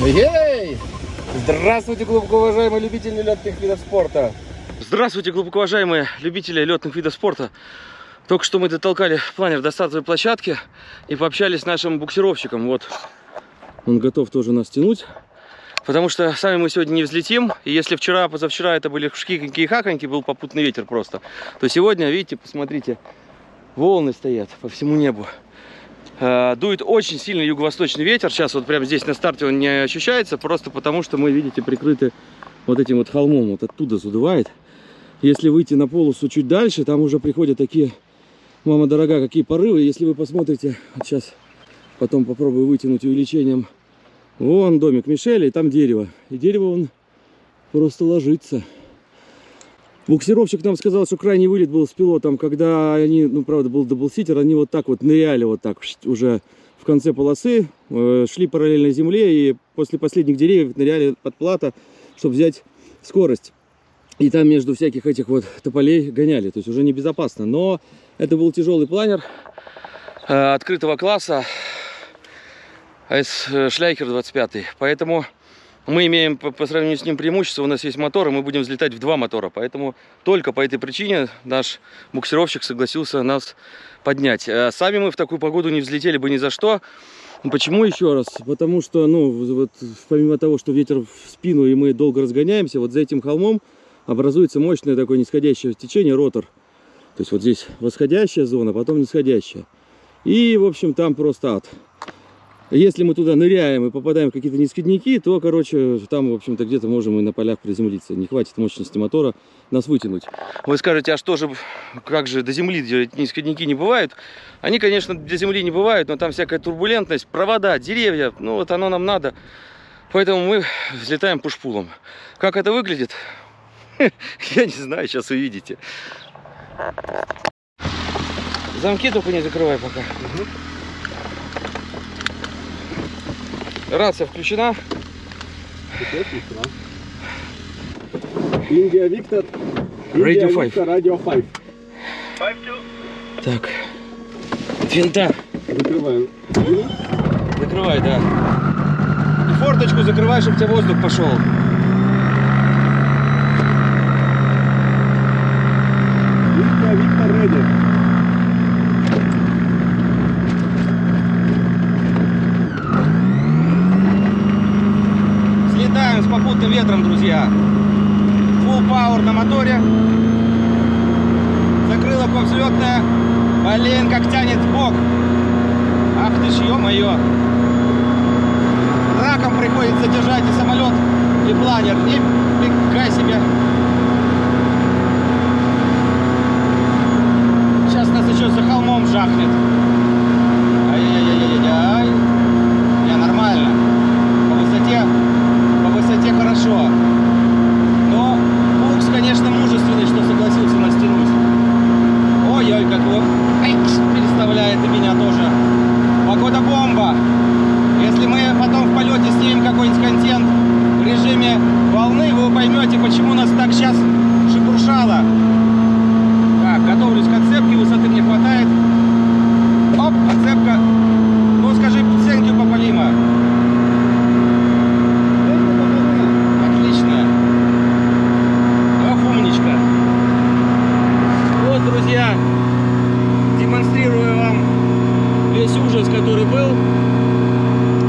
Ей! Здравствуйте, глубоко уважаемые любители летных видов спорта! Здравствуйте, глубоко уважаемые любители летных видов спорта! Только что мы дотолкали планер до стартовой площадки и пообщались с нашим буксировщиком. Вот он готов тоже нас тянуть. Потому что сами мы сегодня не взлетим. И если вчера, позавчера это были шкиконьки и хаконьки, был попутный ветер просто, то сегодня, видите, посмотрите, волны стоят по всему небу. Э, дует очень сильный юго-восточный ветер. Сейчас вот прямо здесь на старте он не ощущается, просто потому что мы, видите, прикрыты вот этим вот холмом. Вот оттуда задувает. Если выйти на полосу чуть дальше, там уже приходят такие, мама дорогая, какие порывы. Если вы посмотрите, вот сейчас потом попробую вытянуть увеличением Вон домик Мишеля, и там дерево. И дерево он просто ложится. Буксировщик нам сказал, что крайний вылет был с пилотом, когда они, ну, правда, был double-seater, они вот так вот ныряли, вот так уже в конце полосы, э, шли параллельно земле, и после последних деревьев ныряли под плата, чтобы взять скорость. И там между всяких этих вот тополей гоняли, то есть уже небезопасно. Но это был тяжелый планер э, открытого класса, АС Шляйкер 25. Поэтому мы имеем по, сравнению с ним преимущество. У нас есть мотор, и мы будем взлетать в два мотора. Поэтому только по этой причине наш буксировщик согласился нас поднять. А сами мы в такую погоду не взлетели бы ни за что. Почему еще раз? Потому что, ну, вот, помимо того, что ветер в спину и мы долго разгоняемся, вот за этим холмом образуется мощное такое нисходящее течение, ротор. То есть вот здесь восходящая зона, потом нисходящая. И, в общем, там просто ад. Если мы туда ныряем и попадаем в какие-то нисходники, то, короче, там, в общем-то, где-то можем и на полях приземлиться. Не хватит мощности мотора нас вытянуть. Вы скажете, а что же, как же до земли нисходники не бывают? Они, конечно, для земли не бывают, но там всякая турбулентность, провода, деревья, ну вот оно нам надо. Поэтому мы взлетаем пушпулом. Как это выглядит? Я не знаю, сейчас увидите. Замки только не закрывай пока. Рация включена. Индия Виктор. Radio 5. Radio 5. Так. Винта. Закрываем. Закрывай, да. И форточку закрывай, чтобы у тебя воздух пошел. Индия Виктор Ready. Взлетаем с ветром, друзья. Full power на моторе. Закрылок взлетная. Блин, как тянет бок. Ах ты ж, ё-моё. Раком приходится держать и самолет, и планер. Нифига себе. Сейчас нас еще за холмом жахнет. Ай-яй-яй-яй-яй. Не, нормально. По высоте, по высоте хорошо. Но Букс, конечно, мужественный, что согласился нас тянуть. Ой-ой, как его ай, переставляет и меня тоже. Погода бомба. Если мы потом в полете снимем какой-нибудь контент в режиме волны, вы поймете, почему нас так сейчас шебуршало. Так, готовлюсь к отцепке, высоты мне хватает. Оп, отцепка. Ну, скажи, ценки Папалима. Отлично. Ох, умничка. Вот, друзья, демонстрирую вам весь ужас, который был.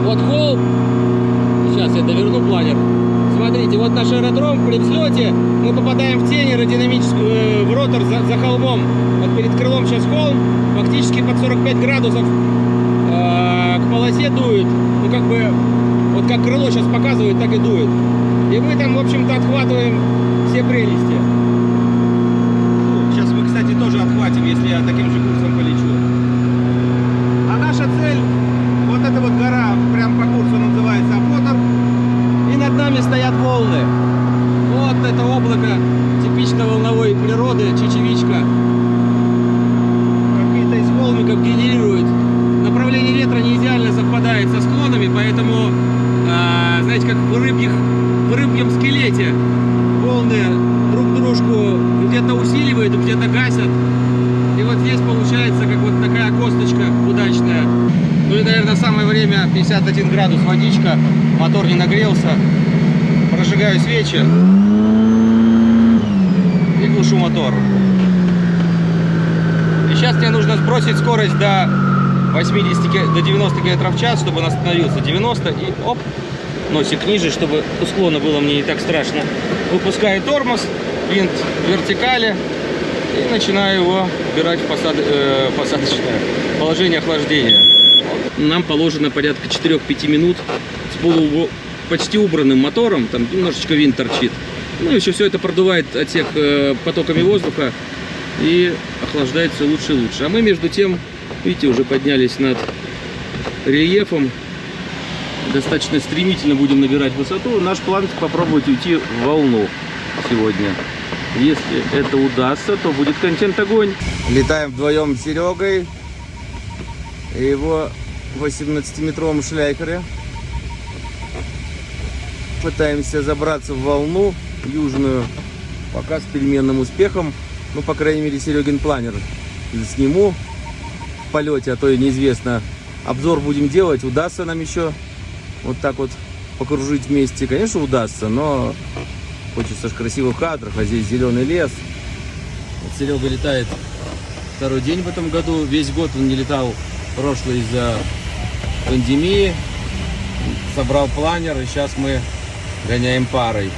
Вот холм. Сейчас я доверну планер. Смотрите, вот наш аэродром при взлете мы попадаем в тень аэродинамическую, э, в ротор за, за холмом. Вот перед крылом сейчас холм, фактически под 45 градусов э, к полосе дует. Ну как бы, вот как крыло сейчас показывает, так и дует. И мы там, в общем-то, отхватываем все прелести. Сейчас мы, кстати, тоже отхватим, если я таким получается как вот такая косточка удачная. Ну и, наверное, самое время 51 градус водичка, мотор не нагрелся. Прожигаю свечи и глушу мотор. И сейчас мне нужно сбросить скорость до 80, до 90 км в час, чтобы он остановился. 90 и оп, носик ниже, чтобы у склона было мне не так страшно. Выпускаю тормоз, винт в вертикали и начинаю его убирать в посад- э, посадочное положение охлаждения. Нам положено порядка 4-5 минут с полу почти убранным мотором, там немножечко винт торчит. Ну, еще все это продувает отсек э, потоками воздуха и охлаждается лучше и лучше. А мы между тем, видите, уже поднялись над рельефом. Достаточно стремительно будем набирать высоту. Наш план попробовать уйти в волну сегодня. Если это удастся, то будет контент огонь. Летаем вдвоем с Серегой и его 18-метровом шляйкере. Пытаемся забраться в волну южную, пока с переменным успехом. Ну, по крайней мере, Серегин планер сниму в полете, а то и неизвестно. Обзор будем делать, удастся нам еще вот так вот покружить вместе. Конечно, удастся, но хочется ж красивых кадров, а здесь зеленый лес. Вот Серега летает второй день в этом году. Весь год он не летал прошлый из-за пандемии. Собрал планер, и сейчас мы гоняем парой.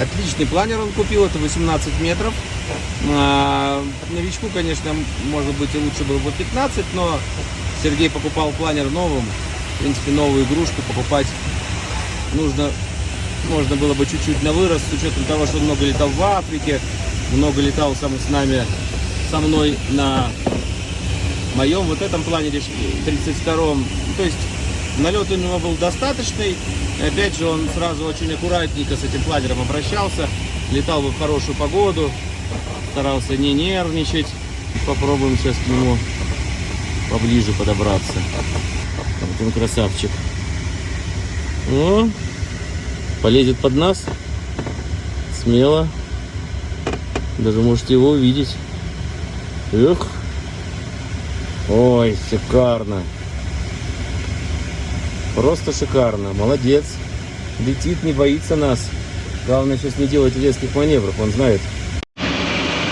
Отличный планер он купил, это 18 метров. А, новичку, конечно, может быть и лучше было бы 15, но Сергей покупал планер новым. В принципе, новую игрушку покупать нужно, можно было бы чуть-чуть на вырост, с учетом того, что он много летал в Африке, много летал сам с нами, со мной на моем вот этом планере 32-м. То есть налет у него был достаточный. И опять же, он сразу очень аккуратненько с этим планером обращался. Летал бы в хорошую погоду, старался не нервничать. Попробуем сейчас к нему поближе подобраться. Вот он красавчик. О, полезет под нас. Смело. Даже можете его увидеть. Эх. Ой, шикарно. Просто шикарно. Молодец. Летит, не боится нас. Главное сейчас не делать резких маневров, он знает.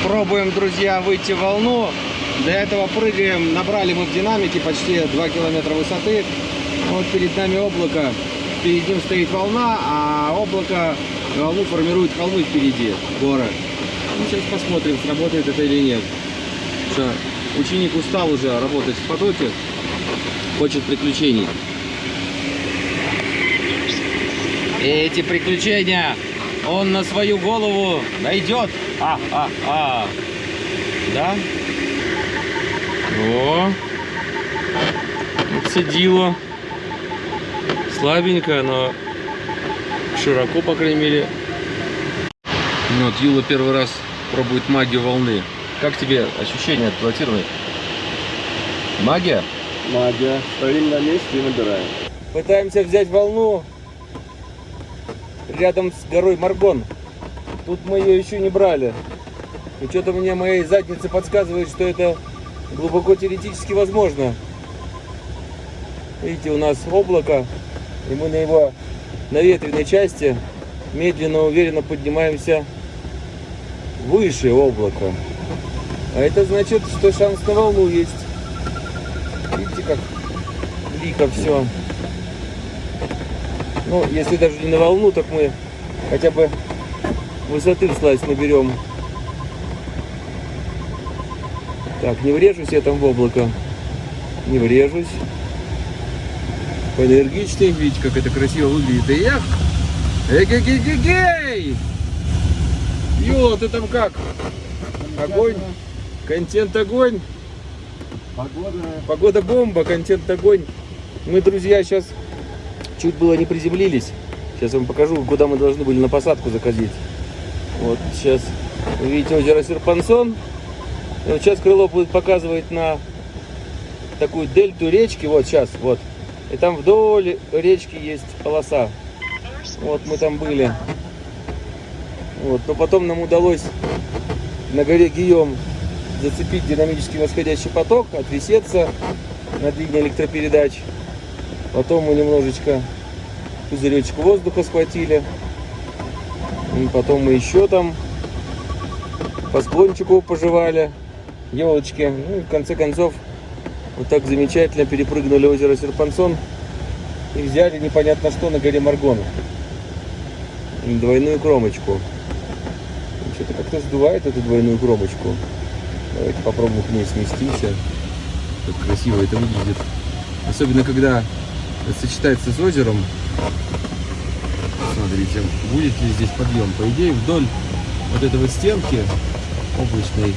Пробуем, друзья, выйти в волну. Для этого прыгаем. Набрали мы в динамике почти 2 километра высоты. Вот перед нами облако. Перед ним стоит волна, а облако волну формирует холмы впереди, горы. Ну, сейчас посмотрим, сработает это или нет. Что, ученик устал уже работать в потоке, хочет приключений. Эти приключения он на свою голову найдет. А-а-а. Да? О, цедило. Слабенькая, но широко, по крайней мере. Ну, вот Юла первый раз пробует магию волны. Как тебе ощущения эксплуатированы? Магия? Магия. Стоим на месте и набираем. Пытаемся взять волну рядом с горой Маргон. Тут мы ее еще не брали. И что-то мне моей заднице подсказывает, что это глубоко теоретически возможно. Видите, у нас облако, и мы на его наветренной части медленно, уверенно поднимаемся выше облака. А это значит, что шанс на волну есть. Видите, как лико все. Ну, если даже не на волну, так мы хотя бы высоты в слазь наберем. Так, не врежусь я там в облако. Не врежусь. Поэнергичный. Видите, как это красиво выглядит. Эх! Эгегегегей! Юла, ты там как? Огонь? Контент огонь? Погода. Погода бомба, контент огонь. Мы, друзья, сейчас чуть было не приземлились. Сейчас я вам покажу, куда мы должны были на посадку заходить. Вот сейчас вы видите озеро Серпансон. Вот сейчас крыло будет показывать на такую дельту речки. Вот сейчас, вот. И там вдоль речки есть полоса. Вот мы там были. Вот. Но потом нам удалось на горе Гийом зацепить динамически восходящий поток, отвисеться на длине электропередач. Потом мы немножечко пузыречек воздуха схватили. И потом мы еще там по склончику пожевали елочки. Ну и в конце концов вот так замечательно перепрыгнули озеро Серпансон и взяли непонятно что на горе Маргон. Двойную кромочку. Что-то как-то сдувает эту двойную кромочку. Давайте попробуем к ней сместимся. Как красиво это выглядит. Особенно когда сочетается с озером. Смотрите, будет ли здесь подъем. По идее, вдоль вот этой вот стенки облачной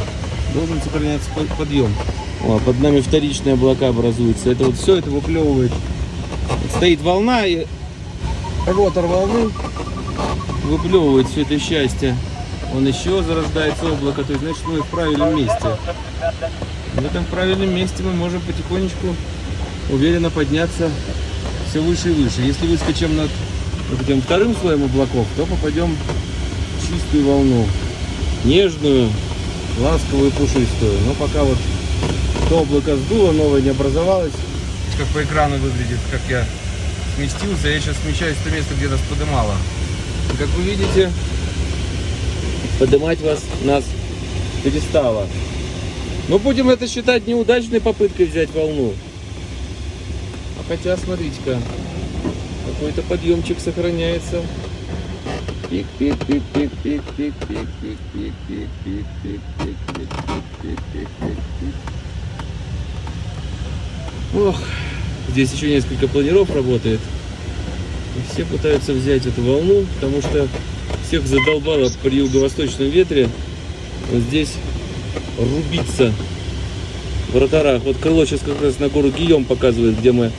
должен сохраняться под- подъем. Под нами вторичные облака образуются. Это вот все это выплевывает. Стоит волна и ротор волны выплевывает все это счастье. Он еще зарождается облако, то есть значит мы в правильном месте. В этом правильном месте мы можем потихонечку уверенно подняться все выше и выше. Если выскочим над этим вторым слоем облаков, то попадем в чистую волну. Нежную, ласковую, пушистую. Но пока вот то облако сдуло, новое не образовалось. Как по экрану выглядит, как я сместился. Я сейчас смещаюсь в то место, где нас подымало. Как вы видите, поднимать вас нас перестало. Но будем это считать неудачной попыткой взять волну. А хотя, смотрите-ка, какой-то подъемчик сохраняется. Пик, пик, пик, пик, пик, пик, пик, пик, пик, пик, пик, пик, пик, пик, пик, пик, пик. Ох, здесь еще несколько планиров работает. И все пытаются взять эту волну, потому что всех задолбало при юго-восточном ветре вот здесь рубиться в роторах. Вот крыло сейчас как раз на гору Гийом показывает, где мы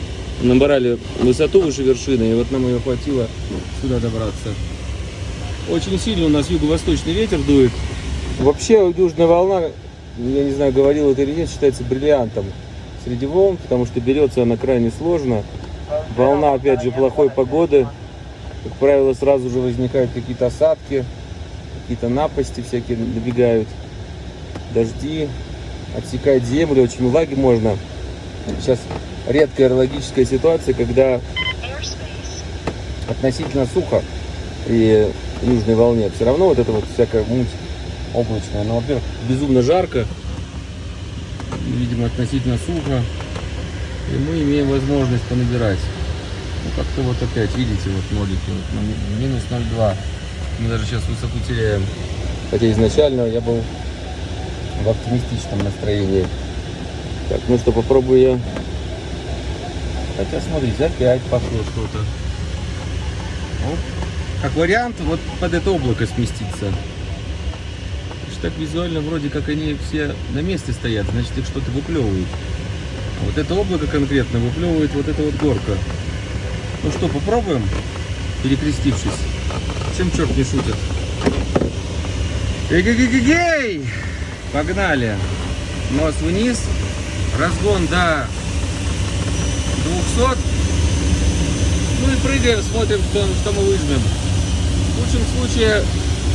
набрали высоту выше вершины, и вот нам ее хватило сюда добраться. Очень сильно у нас юго-восточный ветер дует. Вообще южная волна, я не знаю, говорил это или нет, считается бриллиантом среди волн, потому что берется она крайне сложно. Волна, опять же, плохой погоды. Как правило, сразу же возникают какие-то осадки, какие-то напасти всякие набегают, дожди, отсекает землю, очень влаги можно. Сейчас редкая аэрологическая ситуация, когда относительно сухо при южной волне. Все равно вот это вот всякая муть облачная. Но, во-первых, безумно жарко, видимо, относительно сухо. И мы имеем возможность понабирать. Ну, как-то вот опять, видите, вот нолики, вот, ну, ми- минус 0,2. Мы даже сейчас высоту теряем. Хотя изначально я был в оптимистичном настроении. Так, ну что, попробую я. Хотя, смотрите, опять пошло что-то. Как вариант, вот под это облако сместиться. Так визуально вроде как они все на месте стоят, значит их что-то выплевывает. А вот это облако конкретно выплевывает вот эта вот горка. Ну что, попробуем, перекрестившись. Чем черт не шутит? Эй-гей-гей-гей! Погнали! Нос вниз. Разгон до 200. Ну и прыгаем, смотрим, что, что мы выжмем. В лучшем случае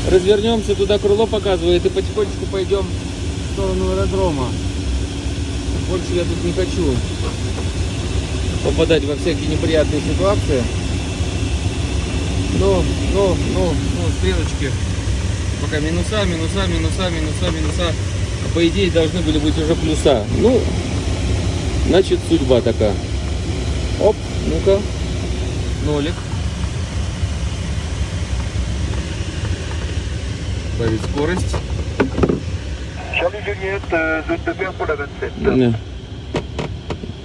развернемся, туда крыло показывает, и потихонечку пойдем в сторону аэродрома. Больше я тут не хочу попадать во всякие неприятные ситуации. Ну, ну, ну, ну, стрелочки. Пока минуса, минуса, минуса, минуса, минуса. А по идее должны были быть уже плюса. Ну, значит судьба такая. Оп, ну-ка. Нолик. Добавить скорость. Charlie Juliette, zone de pour la 27. Да.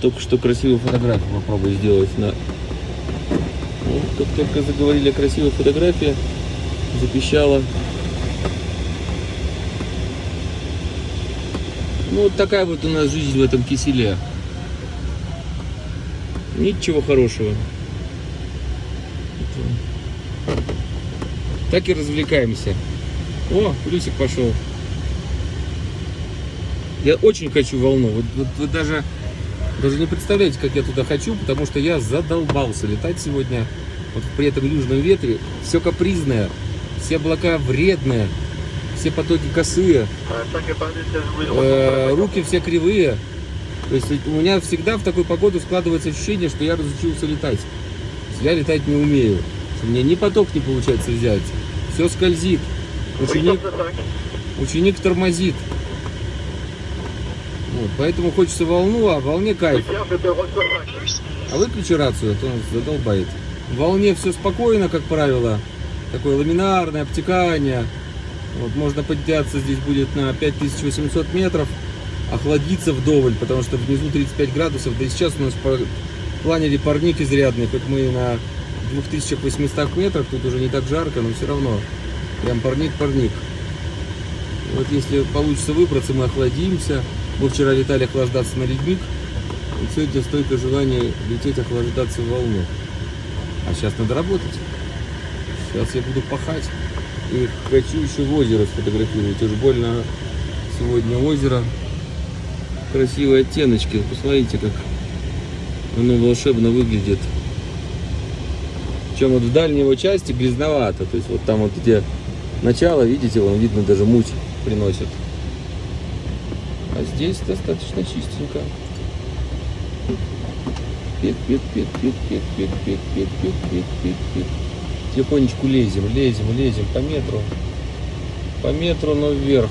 Только что красивую фотографию попробую сделать на... Ну, как только заговорили о красивой фотографии, запищала. Ну, вот такая вот у нас жизнь в этом киселе. Ничего хорошего. Так и развлекаемся. О, плюсик пошел. Я очень хочу волну. Вот, вот вы даже, даже не представляете, как я туда хочу, потому что я задолбался летать сегодня. Вот при этом южном ветре все капризное, все облака вредные, все потоки косые, 5 à 10, 16 э, руки все кривые. То есть у меня всегда в такую погоду складывается ощущение, что я разучился летать. Я летать не умею. Что мне ни поток не получается взять. Все скользит. Ученик, ученик тормозит. Вот, поэтому хочется волну, а волне кайф. А выключи рацию, а то он задолбает. В волне все спокойно, как правило. Такое ламинарное обтекание. Вот, можно подняться здесь будет на 5800 метров. Охладиться вдоволь, потому что внизу 35 градусов. Да и сейчас у нас планере парник изрядный. Хоть мы на 2800 метрах, тут уже не так жарко, но все равно. Прям парник-парник. Вот если получится выбраться, мы охладимся. Мы вчера летали охлаждаться на ледник. И сегодня столько желания лететь охлаждаться в волну. А сейчас надо работать. Сейчас я буду пахать. И хочу еще в озеро сфотографировать. Уж больно сегодня озеро. Красивые оттеночки. Посмотрите, как оно волшебно выглядит. Причем вот в дальней его части грязновато. То есть вот там вот где начало, видите, вам видно даже муть приносит. А здесь достаточно чистенько. Пик, пик, пик, пик, пик, пик, пик, пик, пик, пик, пик, пик. Тихонечку лезем, лезем, лезем по метру. По метру, но вверх.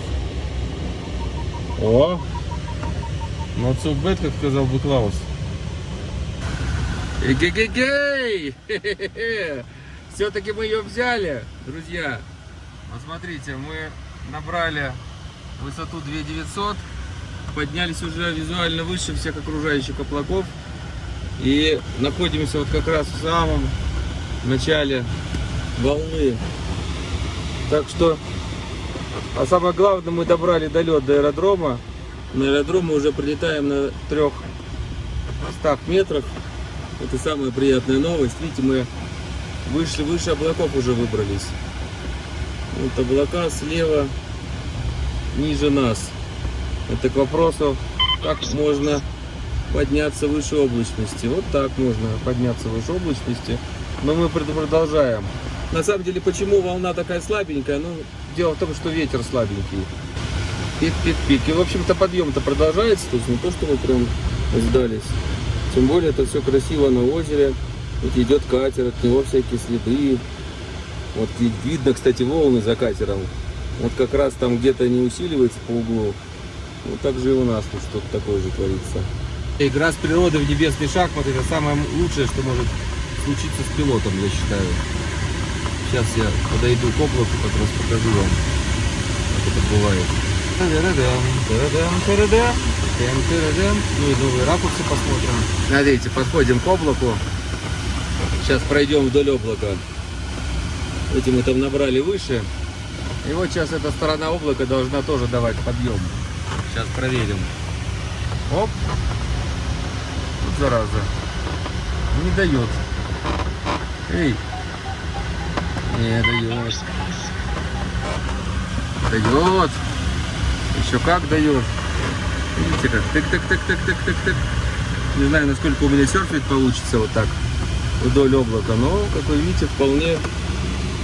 О! So bad, как сказал бы Клаус. Эгегегей! Все-таки мы ее взяли, друзья. Посмотрите, мы набрали высоту 2900, поднялись уже визуально выше всех окружающих облаков и находимся вот как раз в самом начале волны. Так что, а самое главное, мы добрали долет до аэродрома. На аэродром мы уже прилетаем на 300 метрах. Это самая приятная новость. Видите, мы вышли выше облаков уже выбрались. Вот облака слева, ниже нас. Это к вопросу, как можно подняться выше облачности. Вот так можно подняться выше облачности. Но мы продолжаем. На самом деле, почему волна такая слабенькая? Ну, дело в том, что ветер слабенький. Пик-пик-пик. И, в общем-то, подъем-то продолжается. То есть не то, что мы прям сдались. Тем более, это все красиво на озере. Вот идет катер, от него всякие следы. Вот видно, кстати, волны за катером. Вот как раз там где-то не усиливается по углу. Вот так же и у нас тут что-то такое же творится. Игра с природой в небесный шахмат это самое лучшее, что может случиться с пилотом, я считаю. Сейчас я подойду к облаку, как раз покажу вам, как это бывает. Ну и новые ракурсы посмотрим. Смотрите, подходим к облаку. Сейчас пройдем вдоль облака. Эти мы там набрали выше. И вот сейчас эта сторона облака должна тоже давать подъем. Сейчас проверим. Оп. Вот зараза. Не дает. Эй. Не дает. Дает. Еще как дает. Видите как? Тык-тык-тык-тык-тык-тык-тык. Не знаю, насколько у меня серфить получится вот так вдоль облака, но, как вы видите, вполне...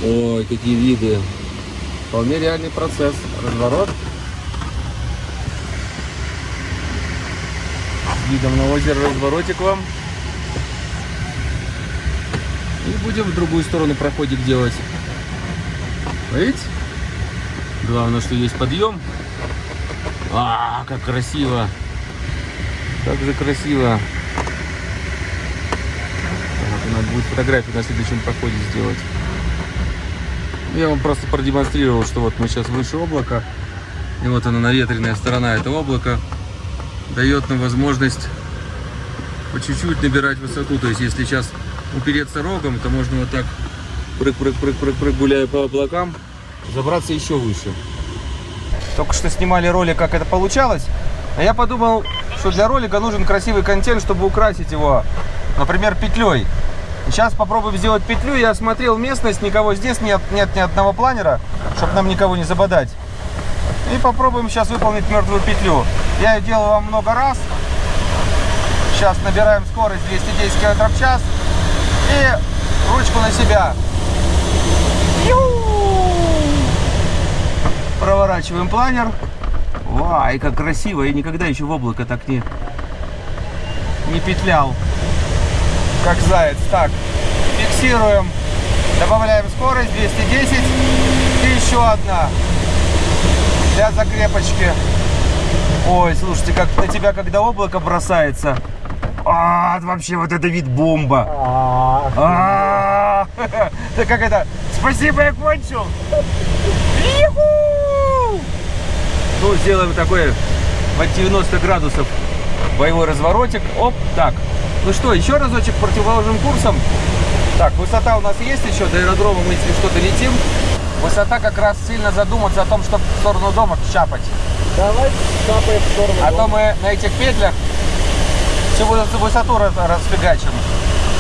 Ой, какие виды. Вполне реальный процесс. Разворот. С видом на озеро разворотик вам. И будем в другую сторону проходик делать. Видите? Главное, что есть подъем. А, как красиво. Как же красиво. Так, надо будет фотографию на следующем проходе сделать. Я вам просто продемонстрировал, что вот мы сейчас выше облака. И вот она наветренная сторона этого облака дает нам возможность по чуть-чуть набирать высоту. То есть если сейчас упереться рогом, то можно вот так прыг-прыг-прыг-прыг-прыг, гуляя по облакам, забраться еще выше. Только что снимали ролик, как это получалось. А я подумал, что для ролика нужен красивый контент, чтобы украсить его, например, петлей. Сейчас попробуем сделать петлю. Я осмотрел местность, никого здесь нет, нет ни одного планера, чтобы нам никого не забодать. И попробуем сейчас выполнить мертвую петлю. Я ее делал вам много раз. Сейчас набираем скорость 210 км в час. И ручку на себя. Проворачиваем планер. Вай, как красиво. Я никогда еще в облако так не не петлял, как заяц. Так, фиксируем, добавляем скорость 210 и еще одна для закрепочки. Ой, слушайте, как на тебя, когда облако бросается, а, вообще вот это вид бомба. А, Да как это? Спасибо, я кончил. Ну, сделаем такой под 90 градусов боевой разворотик. Оп, так. Ну что, еще разочек противоположным курсом. Так, высота у нас есть еще, до аэродрома мы, если что-то летим. Высота как раз сильно задуматься о том, чтобы в сторону дома чапать. Давай капаем в сторону. А то мы на этих петлях всю высоту- расфигачим.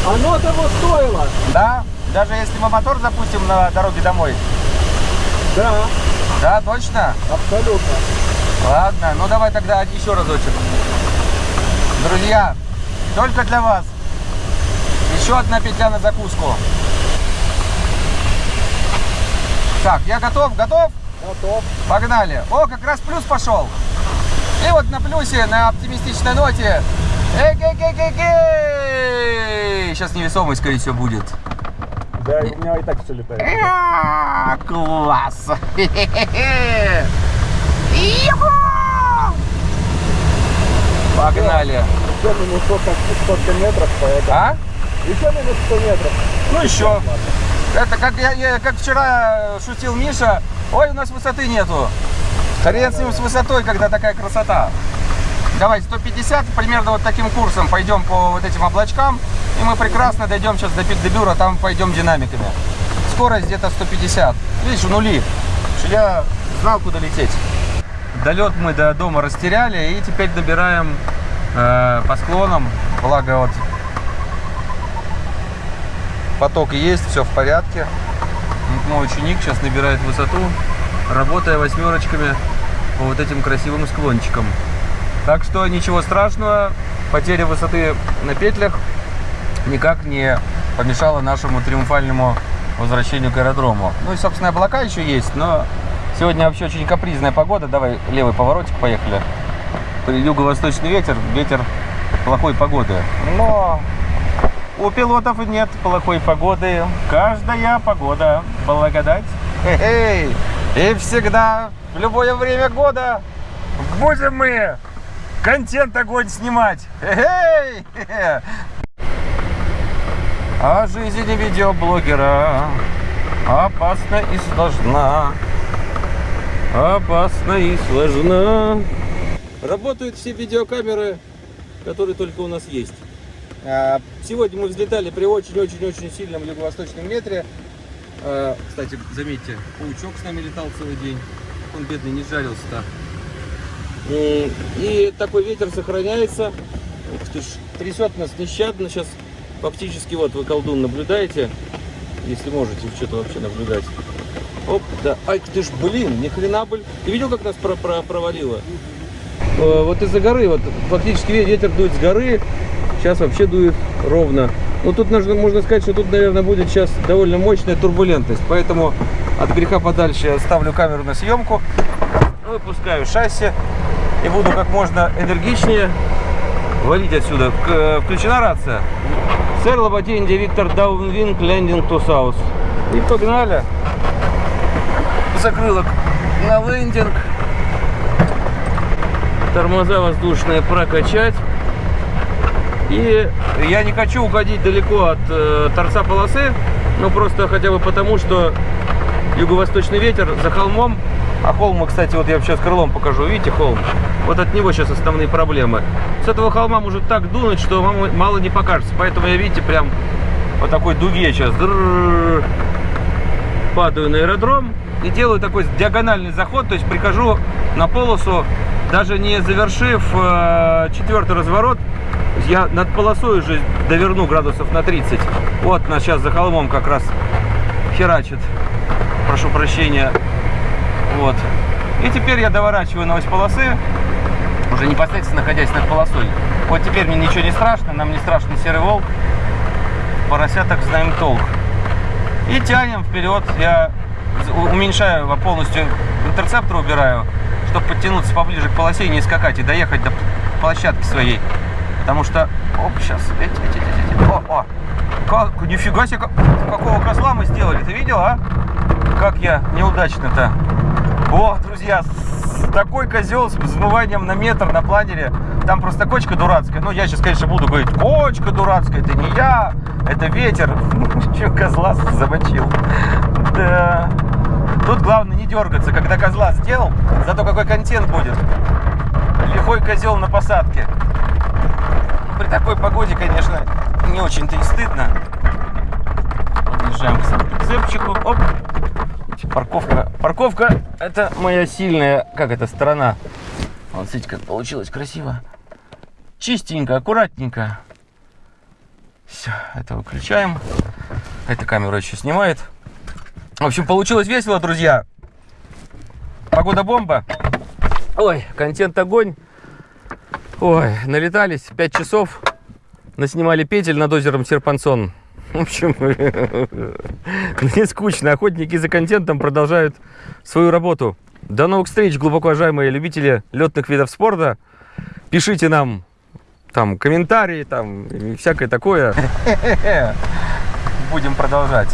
Оно того стоило. Да? Даже если мы мотор запустим на дороге домой. Да, Да, точно? абсолютно. Ладно, ну давай тогда еще разочек. Друзья, только для вас. Еще одна петля на закуску. Так, я готов, готов? Готов. Погнали. О, как раз плюс пошел. И вот на плюсе, на оптимистичной ноте. Эй-гей-гей-гей-гей! Сейчас невесомость, скорее всего, будет. Да, у меня и так все летает. А, Класс! Хе-хе-хе! Иху! Погнали! Еще минус 100, 100 метров, поэтому... А? Еще минус 100 метров. Ну еще. Это как, я, я- как вчера шутил Миша. Ой, у нас высоты нету. Хрен с ним с высотой, когда такая красота. Давай, 150, примерно вот таким курсом пойдем по вот этим облачкам. И мы прекрасно дойдем сейчас до Пикдебюра, там пойдем динамиками. Скорость где-то 150. Видишь, нули. Что Я знал, куда лететь. Долет мы до дома растеряли и теперь добираем э, по склонам. Благо вот поток есть, все в порядке. Вот мой ученик сейчас набирает высоту, работая восьмерочками по вот этим красивым склончикам. Так что ничего страшного, потеря высоты на петлях никак не помешала нашему триумфальному возвращению к аэродрому. Ну и, собственно, облака еще есть, но сегодня вообще очень капризная погода. Давай левый поворотик, поехали. Юго-восточный ветер, ветер плохой погоды. Но у пилотов нет плохой погоды. Каждая погода благодать. Эй, и всегда, в любое время года будем мы контент огонь снимать. Эй! А жизнь видеоблогера опасна и сложна. Опасна и сложна. Работают все видеокамеры, которые только у нас есть. А, Сегодня мы взлетали при очень-очень-очень сильном юго-восточном ветре. А, Кстати, заметьте, паучок с нами летал целый день. Он бедный не жарился-то. И такой ветер сохраняется. Ты трясет нас нещадно. Сейчас фактически вот вы колдун наблюдаете. Если можете что-то вообще наблюдать. Оп, да. Ай, ты ж, блин, ни хрена, блин. Ты видел, как нас про- про- провалило? Э, Вот из-за горы, вот фактически ве- ветер дует с горы. Сейчас вообще дует ровно. Ну тут нужно, можно сказать, что тут, наверное, будет сейчас довольно мощная турбулентность. Поэтому от греха подальше ставлю камеру на съемку, выпускаю шасси и буду как можно энергичнее валить отсюда. Э, включена рация. Сэр Лобати, India Victor downwind, landing South. И погнали. Закрылок на landing. Тормоза воздушные прокачать. И я не хочу уходить далеко от э, торца полосы, ну просто хотя бы потому, что юго-восточный ветер за холмом, а холм, кстати, вот я сейчас крылом покажу, видите холм? Вот от него сейчас основные проблемы. С этого холма может так дунуть, что вам мало не покажется, поэтому я, видите, прям вот такой дуге сейчас падаю на аэродром и делаю такой диагональный заход, то есть прихожу на полосу, даже не завершив э, четвертый разворот, я над полосой уже доверну градусов на 30. Вот нас сейчас за холмом как раз херачит. Прошу прощения. Вот. И теперь я доворачиваю на ось полосы, уже непосредственно находясь над полосой. Вот теперь мне ничего не страшно, нам не страшный серый волк. Поросяток знаем толк. И тянем вперед. Я уменьшаю его полностью, интерцептор убираю, чтобы подтянуться поближе к полосе и не скакать, и доехать до площадки своей. Потому что... Оп, сейчас. Эти, эти, эти, эти. О, о. Как, нифига себе, как- какого козла мы сделали. Ты видел, а? Как я неудачно-то. О, друзья, такой козел с взмыванием на метр на планере. Там просто кочка дурацкая. Ну, я сейчас, конечно, буду говорить, кочка дурацкая, это не я, это ветер. Че, козла замочил. Да. Тут главное не дергаться, когда козла сделал, зато какой контент будет. Лихой козел на посадке. При такой погоде, конечно, не очень-то и стыдно. Подъезжаем к цепчику. Оп. Парковка. Парковка это моя сильная, как это, сторона. Вот смотрите, как получилось красиво. Чистенько, аккуратненько. Все, это выключаем. Эта камера еще снимает. В общем, получилось весело, друзья. Погода бомба. Ой, контент огонь. Ой, налетались 5 часов. Наснимали петель над озером Серпансон. В общем, не скучно. Охотники за контентом продолжают свою работу. До новых встреч, глубоко уважаемые любители летных видов спорта. Пишите нам там комментарии, там и всякое такое. Будем продолжать.